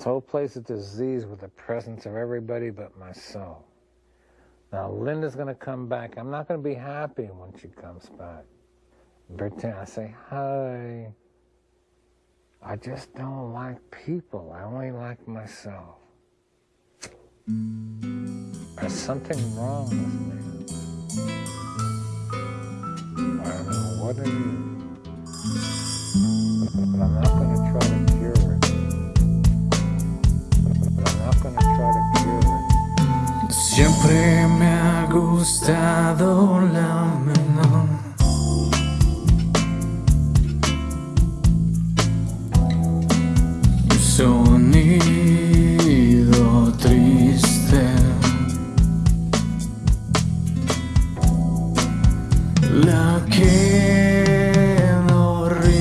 This whole place is diseased with the presence of everybody but myself. Now, Linda's going to come back. I'm not going to be happy when she comes back. Pretend I say, hi. I just don't like people. I only like myself. There's something wrong with me. I don't know what it is. But I'm not me ha gustado la menor. Sonido triste. La que no ríe.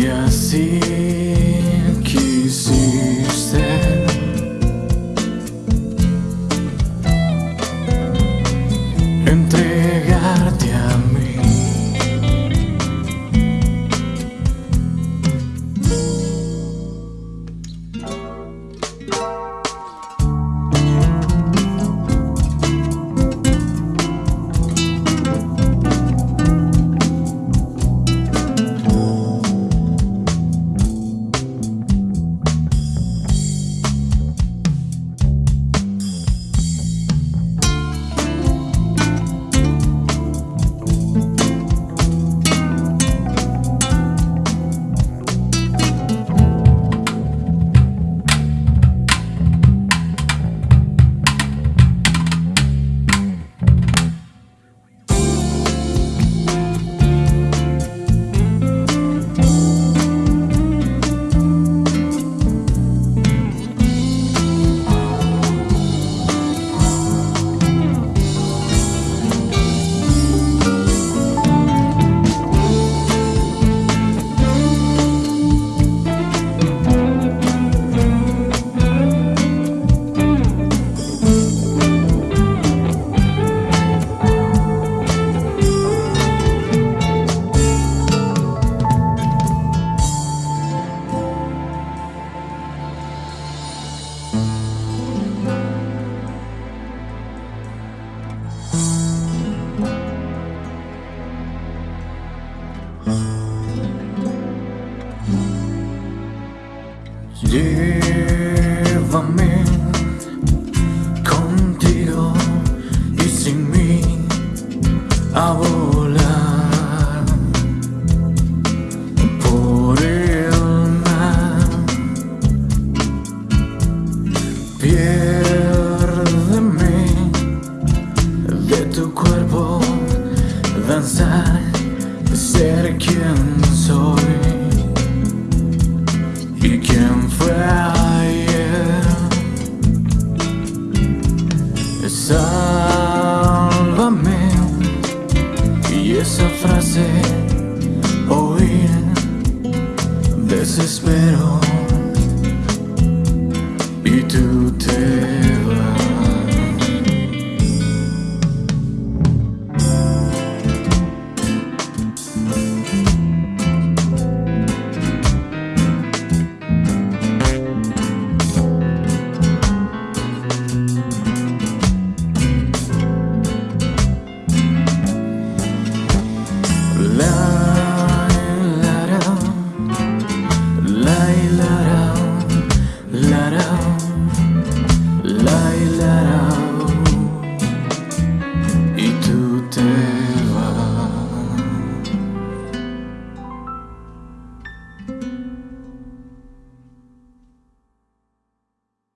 Ya no Llévame contigo y sin mí a volar por el mar. Piérdeme de tu cuerpo, danzar, ser quien soy. ¿Y quién fue esa frase Oír Desespero. Y tú te